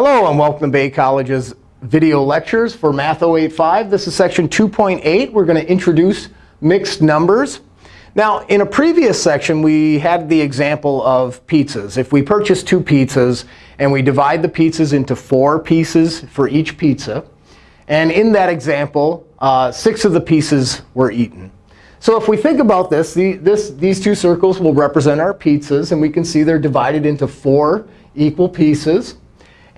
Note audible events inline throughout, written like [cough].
Hello, and welcome to Bay College's video lectures for Math 085. This is section 2.8. We're going to introduce mixed numbers. Now, in a previous section, we had the example of pizzas. If we purchase two pizzas and we divide the pizzas into four pieces for each pizza, and in that example, uh, six of the pieces were eaten. So if we think about this, the, this, these two circles will represent our pizzas. And we can see they're divided into four equal pieces.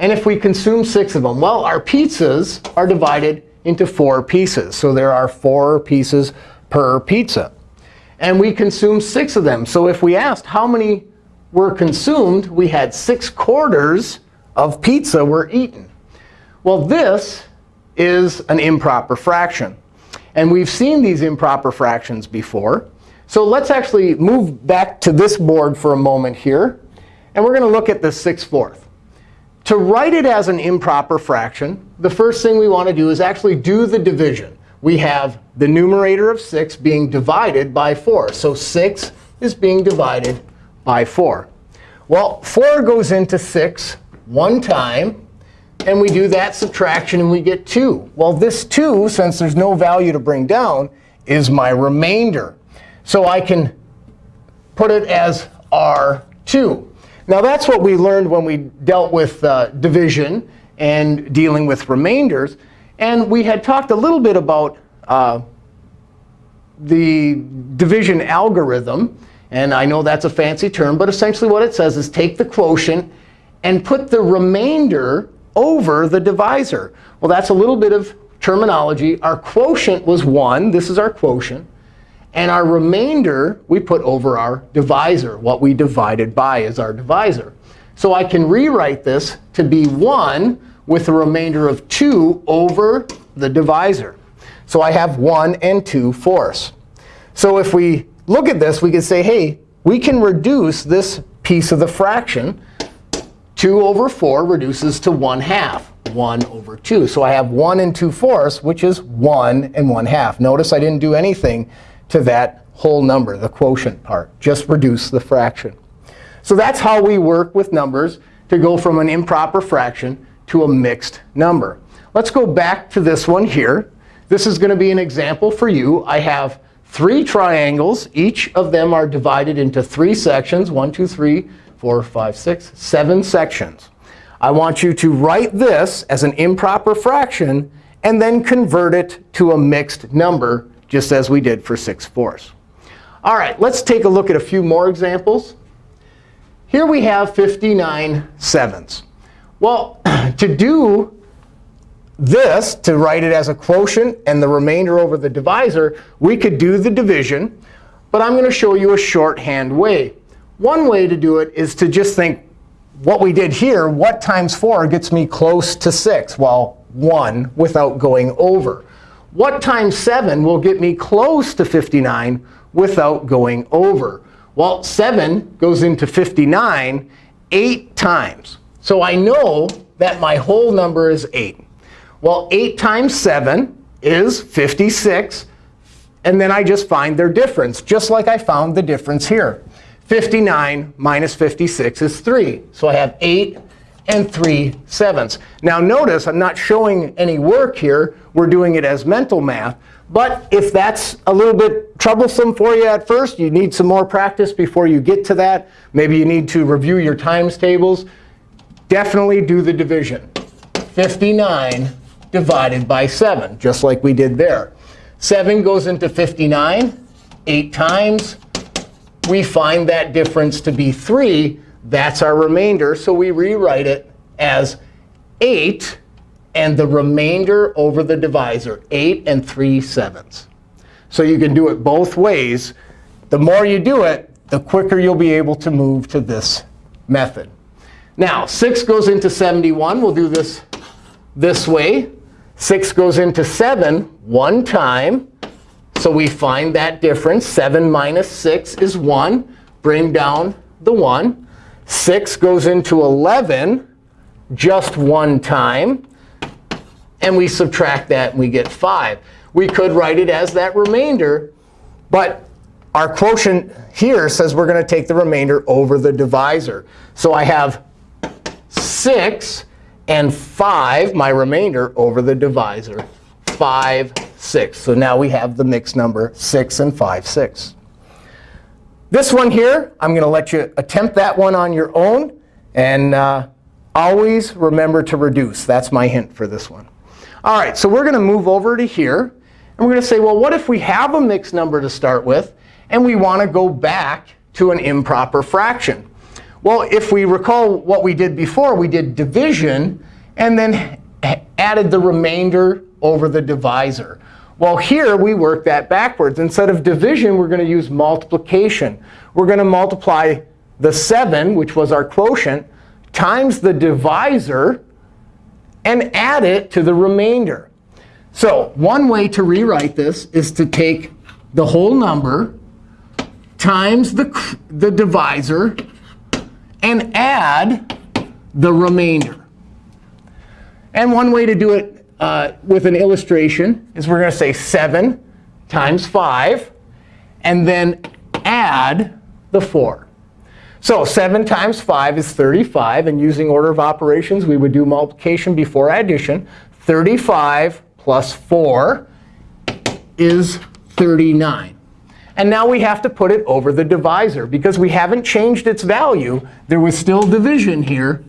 And if we consume six of them, well, our pizzas are divided into four pieces. So there are four pieces per pizza. And we consume six of them. So if we asked how many were consumed, we had six quarters of pizza were eaten. Well, this is an improper fraction. And we've seen these improper fractions before. So let's actually move back to this board for a moment here. And we're going to look at the 6 fourth. To write it as an improper fraction, the first thing we want to do is actually do the division. We have the numerator of 6 being divided by 4. So 6 is being divided by 4. Well, 4 goes into 6 one time. And we do that subtraction, and we get 2. Well, this 2, since there's no value to bring down, is my remainder. So I can put it as R2. Now, that's what we learned when we dealt with uh, division and dealing with remainders. And we had talked a little bit about uh, the division algorithm. And I know that's a fancy term. But essentially, what it says is take the quotient and put the remainder over the divisor. Well, that's a little bit of terminology. Our quotient was 1. This is our quotient. And our remainder, we put over our divisor. What we divided by is our divisor. So I can rewrite this to be 1 with a remainder of 2 over the divisor. So I have 1 and 2 fourths. So if we look at this, we can say, hey, we can reduce this piece of the fraction 2 over 4 reduces to 1 half, 1 over 2. So I have 1 and 2 fourths, which is 1 and 1 half. Notice I didn't do anything to that whole number, the quotient part. Just reduce the fraction. So that's how we work with numbers to go from an improper fraction to a mixed number. Let's go back to this one here. This is going to be an example for you. I have three triangles. Each of them are divided into three sections, 1, 2, 3, four, five, six, seven sections. I want you to write this as an improper fraction and then convert it to a mixed number, just as we did for 6 fourths. All right, let's take a look at a few more examples. Here we have 59 sevenths. Well, [clears throat] to do this, to write it as a quotient and the remainder over the divisor, we could do the division. But I'm going to show you a shorthand way. One way to do it is to just think what we did here, what times 4 gets me close to 6? Well, 1 without going over. What times 7 will get me close to 59 without going over? Well, 7 goes into 59 8 times. So I know that my whole number is 8. Well, 8 times 7 is 56. And then I just find their difference, just like I found the difference here. 59 minus 56 is 3. So I have 8 and 3 sevenths. Now notice I'm not showing any work here. We're doing it as mental math. But if that's a little bit troublesome for you at first, you need some more practice before you get to that. Maybe you need to review your times tables. Definitely do the division. 59 divided by 7, just like we did there. 7 goes into 59 8 times we find that difference to be 3. That's our remainder. So we rewrite it as 8 and the remainder over the divisor, 8 and 3 sevenths. So you can do it both ways. The more you do it, the quicker you'll be able to move to this method. Now, 6 goes into 71. We'll do this this way. 6 goes into 7 one time. So we find that difference. 7 minus 6 is 1. Bring down the 1. 6 goes into 11 just one time. And we subtract that, and we get 5. We could write it as that remainder. But our quotient here says we're going to take the remainder over the divisor. So I have 6 and 5, my remainder, over the divisor, 5, 6. So now we have the mixed number 6 and 5, 6. This one here, I'm going to let you attempt that one on your own. And uh, always remember to reduce. That's my hint for this one. All right, so we're going to move over to here. And we're going to say, well, what if we have a mixed number to start with, and we want to go back to an improper fraction? Well, if we recall what we did before, we did division and then added the remainder over the divisor. Well, here we work that backwards. Instead of division, we're going to use multiplication. We're going to multiply the 7, which was our quotient, times the divisor, and add it to the remainder. So one way to rewrite this is to take the whole number times the, the divisor and add the remainder. And one way to do it uh, with an illustration is we're going to say 7 times 5, and then add the 4. So 7 times 5 is 35. And using order of operations, we would do multiplication before addition. 35 plus 4 is 39. And now we have to put it over the divisor. Because we haven't changed its value, there was still division here.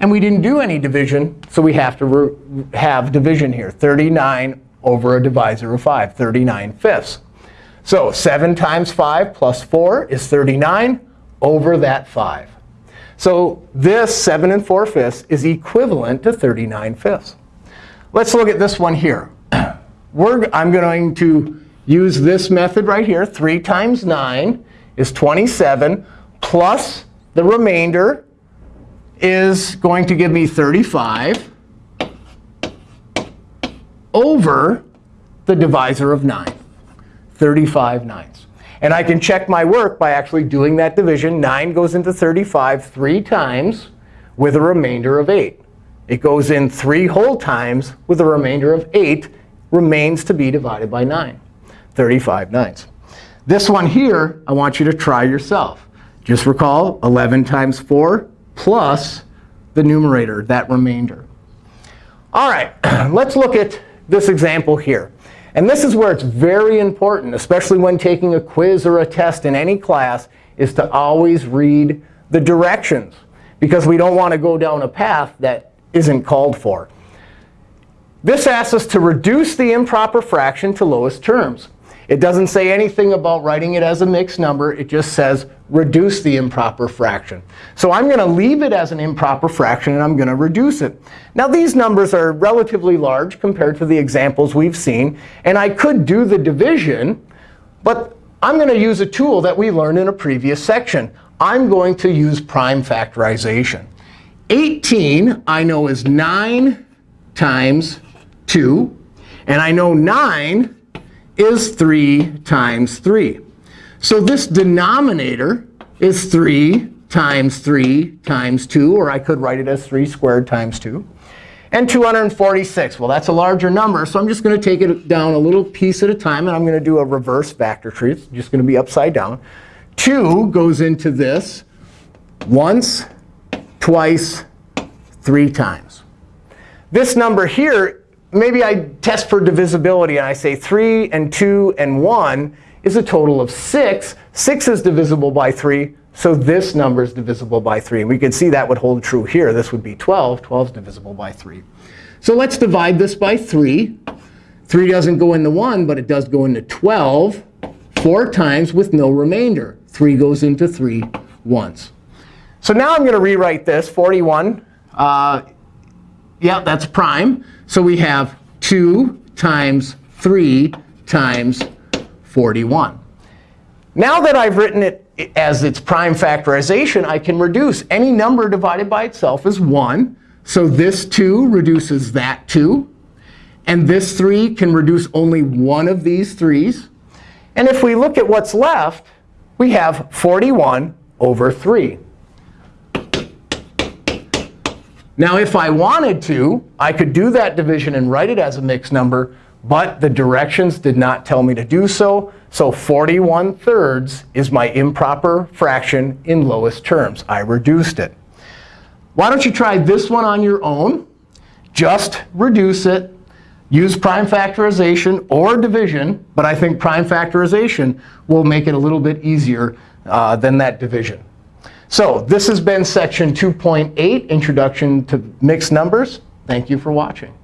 And we didn't do any division, so we have to have division here. 39 over a divisor of 5, 39 fifths. So 7 times 5 plus 4 is 39 over that 5. So this 7 and 4 fifths is equivalent to 39 fifths. Let's look at this one here. [clears throat] We're, I'm going to use this method right here. 3 times 9 is 27 plus the remainder is going to give me 35 over the divisor of 9, 35 ninths. And I can check my work by actually doing that division. 9 goes into 35 three times with a remainder of 8. It goes in three whole times with a remainder of 8 remains to be divided by 9, 35 ninths. This one here, I want you to try yourself. Just recall 11 times 4 plus the numerator, that remainder. All right, [clears throat] let's look at this example here. And this is where it's very important, especially when taking a quiz or a test in any class, is to always read the directions. Because we don't want to go down a path that isn't called for. This asks us to reduce the improper fraction to lowest terms. It doesn't say anything about writing it as a mixed number. It just says reduce the improper fraction. So I'm going to leave it as an improper fraction, and I'm going to reduce it. Now, these numbers are relatively large compared to the examples we've seen. And I could do the division. But I'm going to use a tool that we learned in a previous section. I'm going to use prime factorization. 18 I know is 9 times 2. And I know 9 is 3 times 3. So this denominator is 3 times 3 times 2. Or I could write it as 3 squared times 2. And 246. Well, that's a larger number. So I'm just going to take it down a little piece at a time. And I'm going to do a reverse factor tree. It's just going to be upside down. 2 goes into this once, twice, three times. This number here maybe I test for divisibility, and I say 3 and 2 and 1 is a total of 6. 6 is divisible by 3, so this number is divisible by 3. And we can see that would hold true here. This would be 12. 12 is divisible by 3. So let's divide this by 3. 3 doesn't go into 1, but it does go into 12 four times with no remainder. 3 goes into 3 once. So now I'm going to rewrite this. 41, uh, yeah, that's prime. So we have 2 times 3 times 41. Now that I've written it as its prime factorization, I can reduce. Any number divided by itself is 1. So this 2 reduces that 2. And this 3 can reduce only one of these 3's. And if we look at what's left, we have 41 over 3. Now, if I wanted to, I could do that division and write it as a mixed number, but the directions did not tell me to do so. So 41 thirds is my improper fraction in lowest terms. I reduced it. Why don't you try this one on your own? Just reduce it. Use prime factorization or division. But I think prime factorization will make it a little bit easier uh, than that division. So this has been section 2.8, Introduction to Mixed Numbers. Thank you for watching.